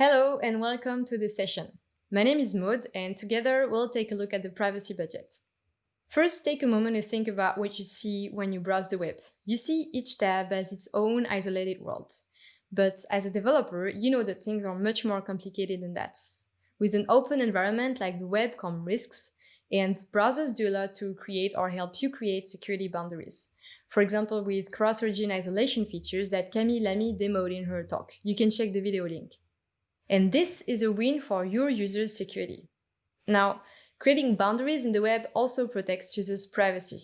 Hello and welcome to this session. My name is Maud and together we'll take a look at the privacy budget. First, take a moment to think about what you see when you browse the web. You see each tab as its own isolated world. But as a developer, you know that things are much more complicated than that. With an open environment like the web come risks, and browsers do a lot to create or help you create security boundaries. For example, with cross-origin isolation features that Camille Lamy demoed in her talk. You can check the video link. And this is a win for your users' security. Now, creating boundaries in the web also protects users' privacy.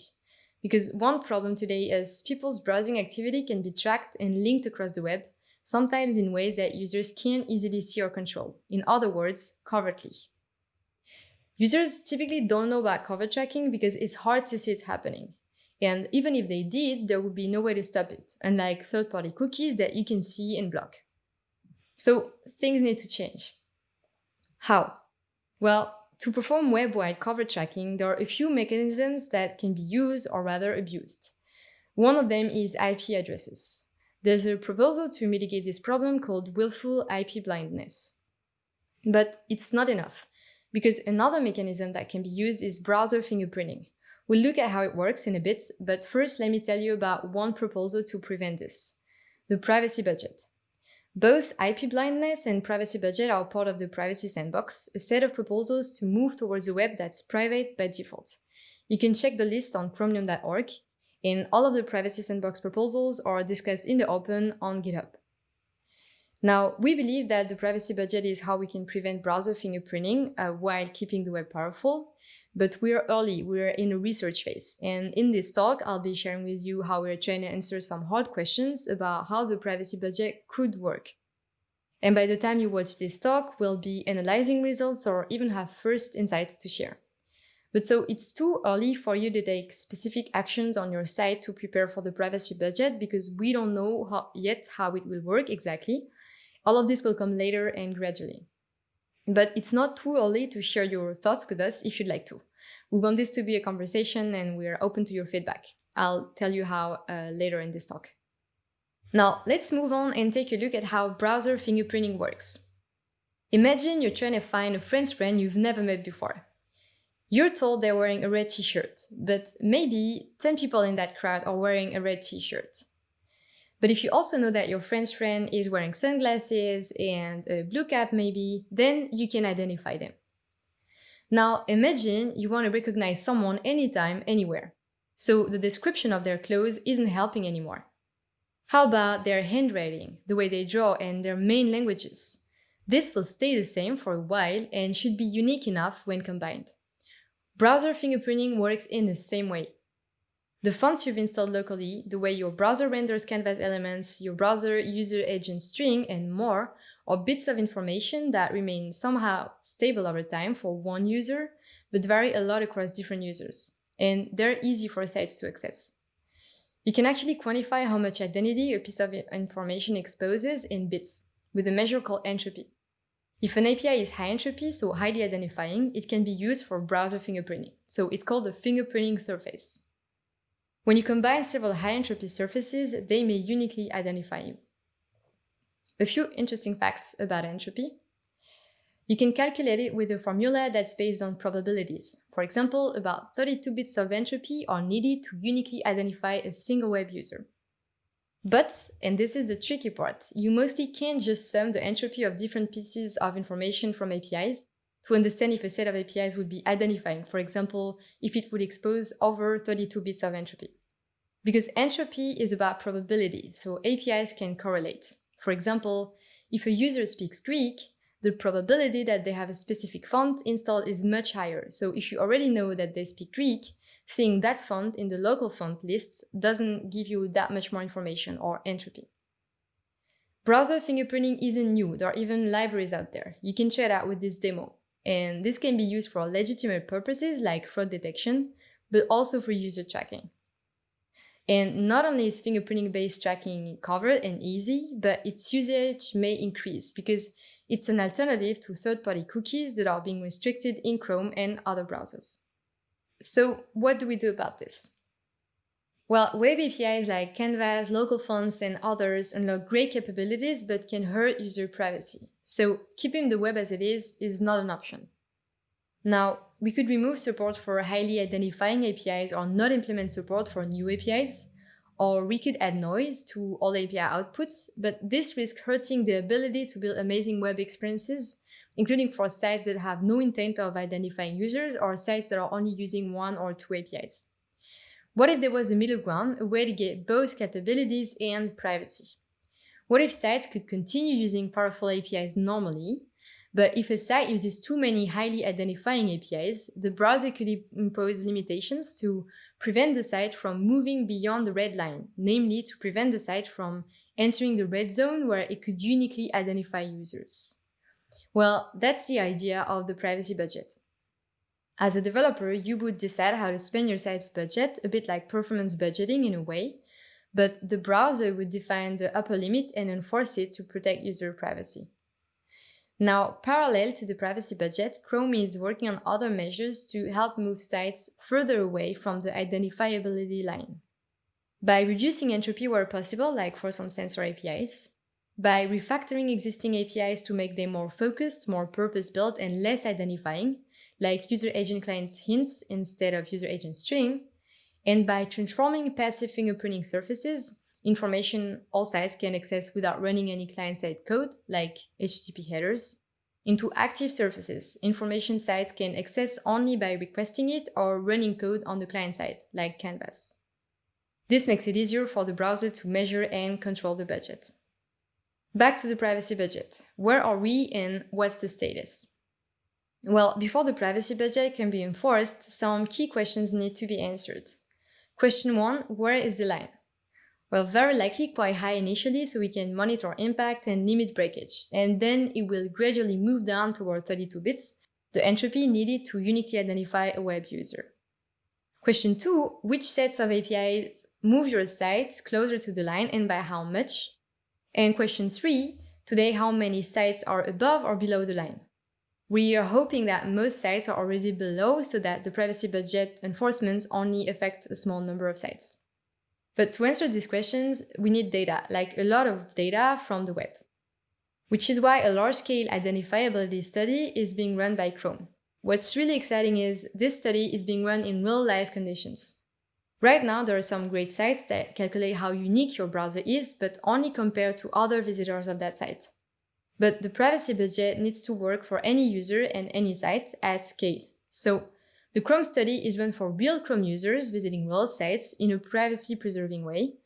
Because one problem today is people's browsing activity can be tracked and linked across the web, sometimes in ways that users can't easily see or control. In other words, covertly. Users typically don't know about covert tracking because it's hard to see it happening. And even if they did, there would be no way to stop it, unlike third-party cookies that you can see and block. So things need to change. How? Well, to perform web-wide covert tracking, there are a few mechanisms that can be used or rather abused. One of them is IP addresses. There's a proposal to mitigate this problem called willful IP blindness. But it's not enough, because another mechanism that can be used is browser fingerprinting. We'll look at how it works in a bit, but first let me tell you about one proposal to prevent this, the privacy budget. Both IP blindness and privacy budget are part of the Privacy Sandbox, a set of proposals to move towards a web that's private by default. You can check the list on chromium.org, and all of the Privacy Sandbox proposals are discussed in the open on GitHub. Now, we believe that the privacy budget is how we can prevent browser fingerprinting uh, while keeping the web powerful, but we're early, we're in a research phase. And in this talk, I'll be sharing with you how we're trying to answer some hard questions about how the privacy budget could work. And by the time you watch this talk, we'll be analyzing results or even have first insights to share. But so it's too early for you to take specific actions on your site to prepare for the privacy budget because we don't know how, yet how it will work exactly. All of this will come later and gradually. But it's not too early to share your thoughts with us if you'd like to. We want this to be a conversation and we're open to your feedback. I'll tell you how uh, later in this talk. Now, let's move on and take a look at how browser fingerprinting works. Imagine you're trying to find a friend's friend you've never met before. You're told they're wearing a red t-shirt, but maybe 10 people in that crowd are wearing a red t-shirt. But if you also know that your friend's friend is wearing sunglasses and a blue cap maybe, then you can identify them. Now imagine you want to recognize someone anytime, anywhere. So the description of their clothes isn't helping anymore. How about their handwriting, the way they draw and their main languages? This will stay the same for a while and should be unique enough when combined. Browser fingerprinting works in the same way. The fonts you've installed locally, the way your browser renders canvas elements, your browser user agent string, and more are bits of information that remain somehow stable over time for one user, but vary a lot across different users. And they're easy for sites to access. You can actually quantify how much identity a piece of information exposes in bits, with a measure called entropy. If an API is high entropy, so highly identifying, it can be used for browser fingerprinting. So it's called a fingerprinting surface. When you combine several high-entropy surfaces, they may uniquely identify you. A few interesting facts about entropy. You can calculate it with a formula that's based on probabilities. For example, about 32 bits of entropy are needed to uniquely identify a single web user. But, and this is the tricky part, you mostly can't just sum the entropy of different pieces of information from APIs to understand if a set of APIs would be identifying, for example, if it would expose over 32 bits of entropy. Because entropy is about probability, so APIs can correlate. For example, if a user speaks Greek, the probability that they have a specific font installed is much higher. So if you already know that they speak Greek, seeing that font in the local font lists doesn't give you that much more information or entropy. Browser fingerprinting isn't new, there are even libraries out there. You can check out with this demo. And this can be used for legitimate purposes like fraud detection, but also for user tracking. And not only is fingerprinting-based tracking covered and easy, but its usage may increase because it's an alternative to third-party cookies that are being restricted in Chrome and other browsers. So what do we do about this? Well, web APIs like Canvas, local fonts, and others unlock great capabilities but can hurt user privacy. so keeping the web as it is is not an option. Now, we could remove support for highly identifying APIs or not implement support for new APIs, or we could add noise to all API outputs, but this risks hurting the ability to build amazing web experiences, including for sites that have no intent of identifying users or sites that are only using one or two APIs. What if there was a middle ground, a way to get both capabilities and privacy? What if sites could continue using powerful APIs normally, but if a site uses too many highly identifying APIs, the browser could impose limitations to prevent the site from moving beyond the red line, namely to prevent the site from entering the red zone where it could uniquely identify users. Well, that's the idea of the privacy budget. As a developer, you would decide how to spend your site's budget, a bit like performance budgeting in a way, but the browser would define the upper limit and enforce it to protect user privacy. Now, parallel to the privacy budget, Chrome is working on other measures to help move sites further away from the identifiability line. By reducing entropy where possible, like for some sensor APIs, by refactoring existing APIs to make them more focused, more purpose-built, and less identifying, like user agent client hints instead of user agent string, and by transforming passive fingerprinting surfaces, information all sites can access without running any client-side code, like HTTP headers, into active surfaces, information sites can access only by requesting it or running code on the client side, like Canvas. This makes it easier for the browser to measure and control the budget. Back to the privacy budget. Where are we and what's the status? Well, before the privacy budget can be enforced, some key questions need to be answered. Question 1. Where is the line? Well, very likely quite high initially so we can monitor impact and limit breakage, and then it will gradually move down toward 32 bits, the entropy needed to uniquely identify a web user. Question 2. Which sets of APIs move your site closer to the line and by how much? And question 3. Today, how many sites are above or below the line? We are hoping that most sites are already below so that the privacy budget enforcements only affect a small number of sites. But to answer these questions, we need data, like a lot of data from the web. Which is why a large-scale identifiability study is being run by Chrome. What's really exciting is this study is being run in real-life conditions. Right now, there are some great sites that calculate how unique your browser is, but only compared to other visitors of that site. But the privacy budget needs to work for any user and any site at scale. So the Chrome study is run for real Chrome users visiting real sites in a privacy-preserving way.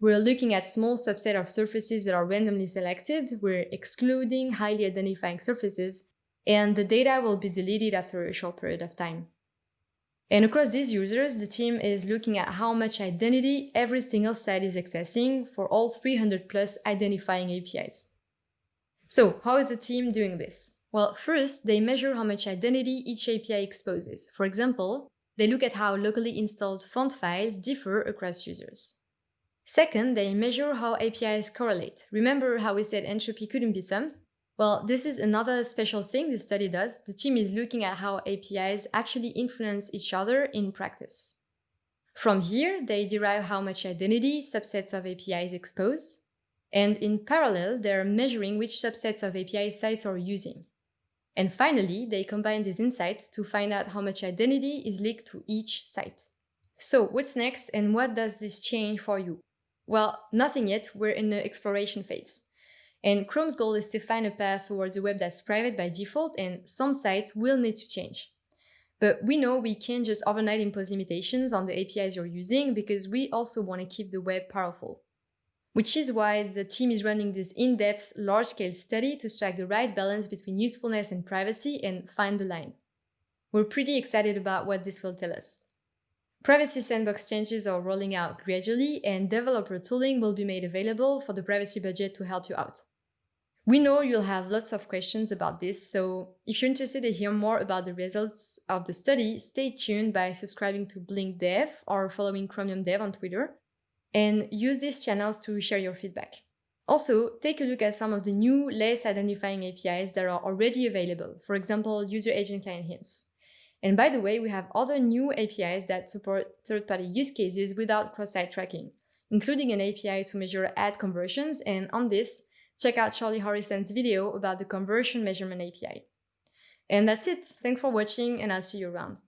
We're looking at small subset of surfaces that are randomly selected, we're excluding highly identifying surfaces, and the data will be deleted after a short period of time. And across these users, the team is looking at how much identity every single site is accessing for all 300 plus identifying APIs. So how is the team doing this? Well, first, they measure how much identity each API exposes. For example, they look at how locally installed font files differ across users. Second, they measure how APIs correlate. Remember how we said entropy couldn't be summed? Well, this is another special thing this study does. The team is looking at how APIs actually influence each other in practice. From here, they derive how much identity subsets of APIs expose, and in parallel, they're measuring which subsets of API sites are using. And finally, they combine these insights to find out how much identity is leaked to each site. So what's next and what does this change for you? Well, nothing yet, we're in the exploration phase. And Chrome's goal is to find a path towards a web that's private by default and some sites will need to change. But we know we can't just overnight impose limitations on the APIs you're using because we also want to keep the web powerful which is why the team is running this in-depth, large-scale study to strike the right balance between usefulness and privacy and find the line. We're pretty excited about what this will tell us. Privacy Sandbox changes are rolling out gradually and developer tooling will be made available for the privacy budget to help you out. We know you'll have lots of questions about this, so if you're interested to hear more about the results of the study, stay tuned by subscribing to Blink Dev or following Chromium Dev on Twitter and use these channels to share your feedback. Also, take a look at some of the new, less identifying APIs that are already available, for example, user agent client hints. And by the way, we have other new APIs that support third-party use cases without cross-site tracking, including an API to measure ad conversions, and on this, check out Charlie Harrison's video about the Conversion Measurement API. And that's it. Thanks for watching and I'll see you around.